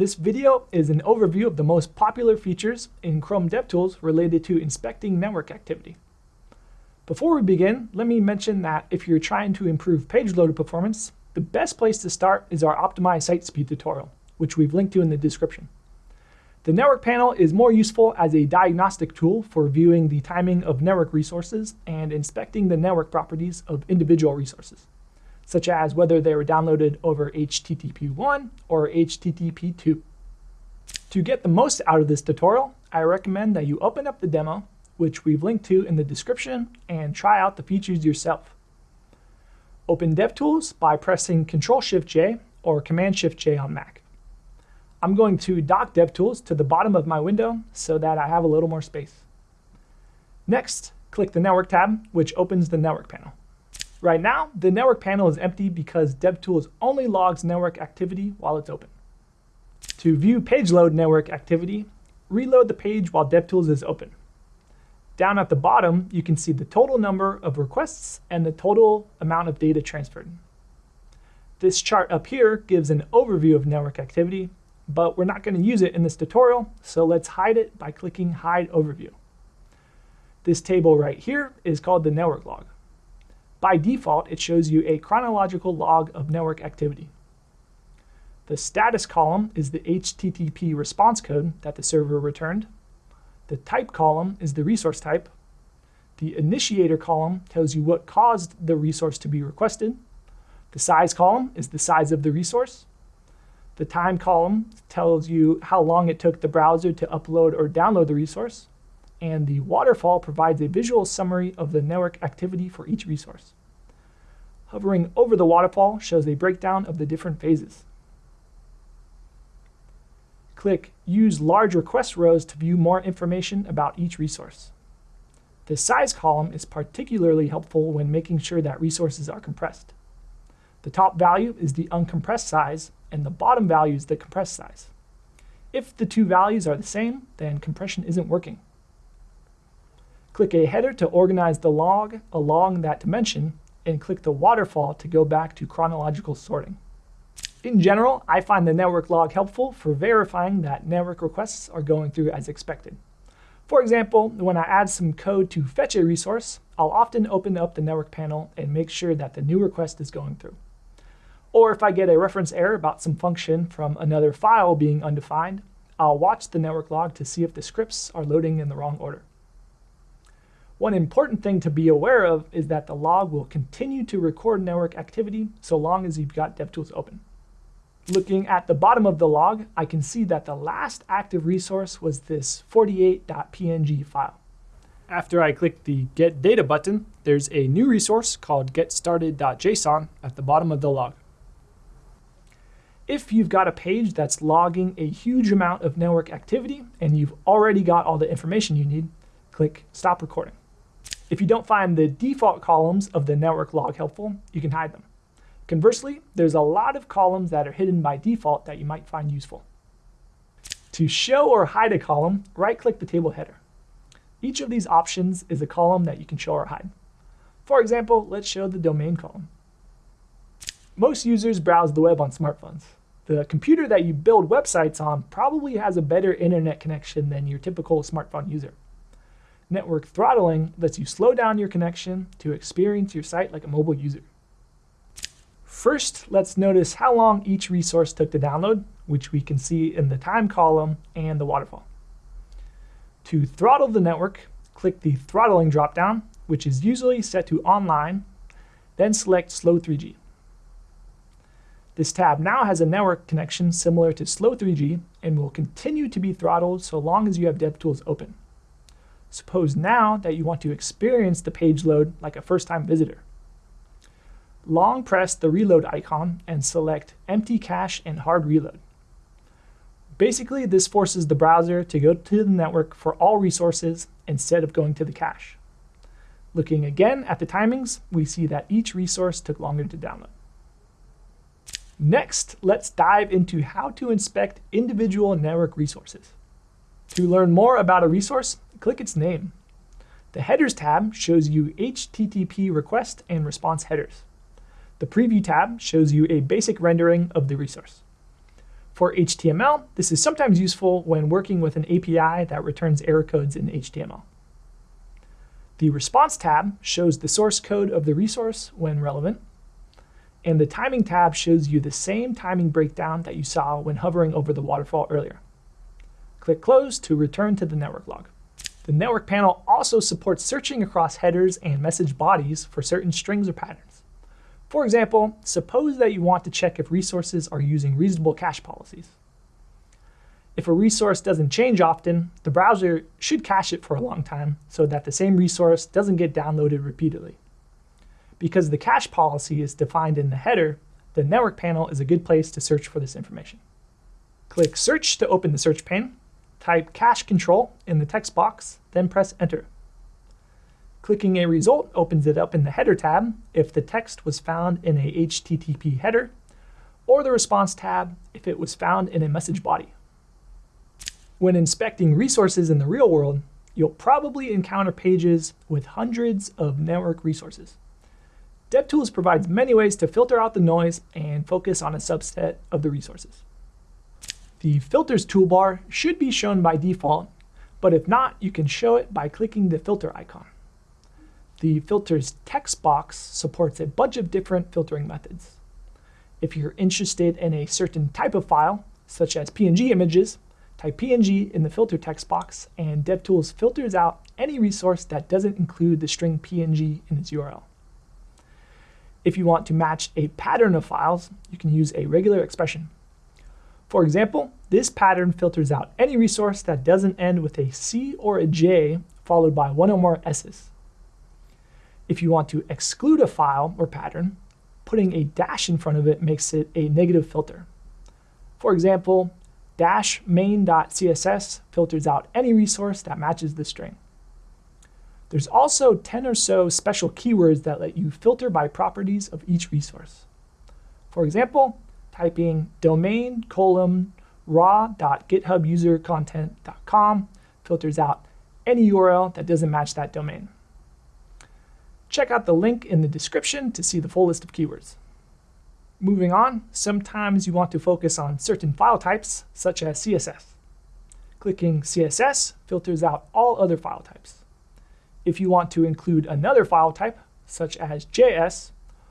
This video is an overview of the most popular features in Chrome DevTools related to inspecting network activity. Before we begin, let me mention that if you're trying to improve page load performance, the best place to start is our Optimized Site Speed tutorial, which we've linked to in the description. The network panel is more useful as a diagnostic tool for viewing the timing of network resources and inspecting the network properties of individual resources such as whether they were downloaded over HTTP 1 or HTTP 2. To get the most out of this tutorial, I recommend that you open up the demo, which we've linked to in the description, and try out the features yourself. Open DevTools by pressing Ctrl-Shift-J or Command-Shift-J on Mac. I'm going to dock DevTools to the bottom of my window so that I have a little more space. Next, click the Network tab, which opens the Network panel. Right now, the network panel is empty because DevTools only logs network activity while it's open. To view page load network activity, reload the page while DevTools is open. Down at the bottom, you can see the total number of requests and the total amount of data transferred. This chart up here gives an overview of network activity, but we're not going to use it in this tutorial, so let's hide it by clicking Hide Overview. This table right here is called the network log. By default, it shows you a chronological log of network activity. The status column is the HTTP response code that the server returned. The type column is the resource type. The initiator column tells you what caused the resource to be requested. The size column is the size of the resource. The time column tells you how long it took the browser to upload or download the resource and the waterfall provides a visual summary of the network activity for each resource. Hovering over the waterfall shows a breakdown of the different phases. Click Use Large Request Rows to view more information about each resource. The size column is particularly helpful when making sure that resources are compressed. The top value is the uncompressed size, and the bottom value is the compressed size. If the two values are the same, then compression isn't working. Click a header to organize the log along that dimension, and click the waterfall to go back to chronological sorting. In general, I find the network log helpful for verifying that network requests are going through as expected. For example, when I add some code to fetch a resource, I'll often open up the network panel and make sure that the new request is going through. Or if I get a reference error about some function from another file being undefined, I'll watch the network log to see if the scripts are loading in the wrong order. One important thing to be aware of is that the log will continue to record network activity so long as you've got DevTools open. Looking at the bottom of the log, I can see that the last active resource was this 48.png file. After I click the Get Data button, there's a new resource called GetStarted.json at the bottom of the log. If you've got a page that's logging a huge amount of network activity and you've already got all the information you need, click Stop Recording. If you don't find the default columns of the network log helpful, you can hide them. Conversely, there's a lot of columns that are hidden by default that you might find useful. To show or hide a column, right-click the table header. Each of these options is a column that you can show or hide. For example, let's show the domain column. Most users browse the web on smartphones. The computer that you build websites on probably has a better internet connection than your typical smartphone user. Network throttling lets you slow down your connection to experience your site like a mobile user. First, let's notice how long each resource took to download, which we can see in the time column and the waterfall. To throttle the network, click the throttling dropdown, which is usually set to online, then select Slow 3G. This tab now has a network connection similar to Slow 3G and will continue to be throttled so long as you have DevTools open. Suppose now that you want to experience the page load like a first-time visitor. Long press the reload icon and select empty cache and hard reload. Basically, this forces the browser to go to the network for all resources instead of going to the cache. Looking again at the timings, we see that each resource took longer to download. Next, let's dive into how to inspect individual network resources. To learn more about a resource, click its name. The Headers tab shows you HTTP request and response headers. The Preview tab shows you a basic rendering of the resource. For HTML, this is sometimes useful when working with an API that returns error codes in HTML. The Response tab shows the source code of the resource when relevant, and the Timing tab shows you the same timing breakdown that you saw when hovering over the waterfall earlier. Click Close to return to the network log. The network panel also supports searching across headers and message bodies for certain strings or patterns. For example, suppose that you want to check if resources are using reasonable cache policies. If a resource doesn't change often, the browser should cache it for a long time so that the same resource doesn't get downloaded repeatedly. Because the cache policy is defined in the header, the network panel is a good place to search for this information. Click Search to open the search pane. Type cache control in the text box, then press Enter. Clicking a result opens it up in the header tab if the text was found in a HTTP header, or the response tab if it was found in a message body. When inspecting resources in the real world, you'll probably encounter pages with hundreds of network resources. DevTools provides many ways to filter out the noise and focus on a subset of the resources. The Filters toolbar should be shown by default, but if not, you can show it by clicking the filter icon. The filters text box supports a bunch of different filtering methods. If you're interested in a certain type of file, such as PNG images, type PNG in the filter text box, and DevTools filters out any resource that doesn't include the string PNG in its URL. If you want to match a pattern of files, you can use a regular expression. For example, this pattern filters out any resource that doesn't end with a C or a J followed by one or more S's. If you want to exclude a file or pattern, putting a dash in front of it makes it a negative filter. For example, dash main.css filters out any resource that matches the string. There's also 10 or so special keywords that let you filter by properties of each resource. For example, typing domain colon raw.githubusercontent.com filters out any URL that doesn't match that domain. Check out the link in the description to see the full list of keywords. Moving on, sometimes you want to focus on certain file types, such as CSS. Clicking CSS filters out all other file types. If you want to include another file type, such as JS,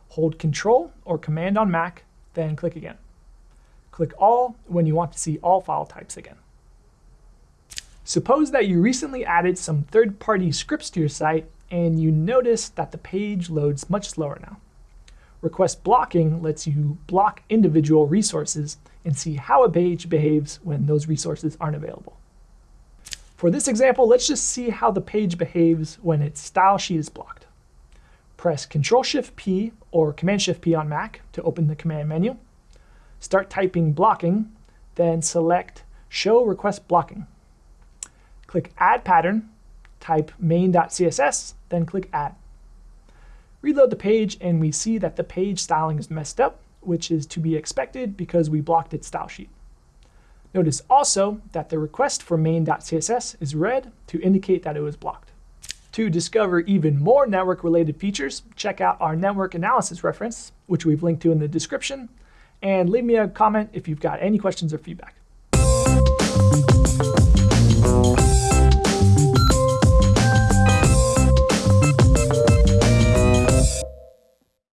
hold Control or Command on Mac, then click again. Click All when you want to see all file types again. Suppose that you recently added some third-party scripts to your site and you notice that the page loads much slower now. Request blocking lets you block individual resources and see how a page behaves when those resources aren't available. For this example, let's just see how the page behaves when its style sheet is blocked. Press Ctrl-Shift-P or Command-Shift-P on Mac to open the command menu. Start typing blocking, then select Show Request Blocking. Click Add Pattern type main.css, then click Add. Reload the page, and we see that the page styling is messed up, which is to be expected because we blocked its style sheet. Notice also that the request for main.css is red to indicate that it was blocked. To discover even more network-related features, check out our network analysis reference, which we've linked to in the description, and leave me a comment if you've got any questions or feedback.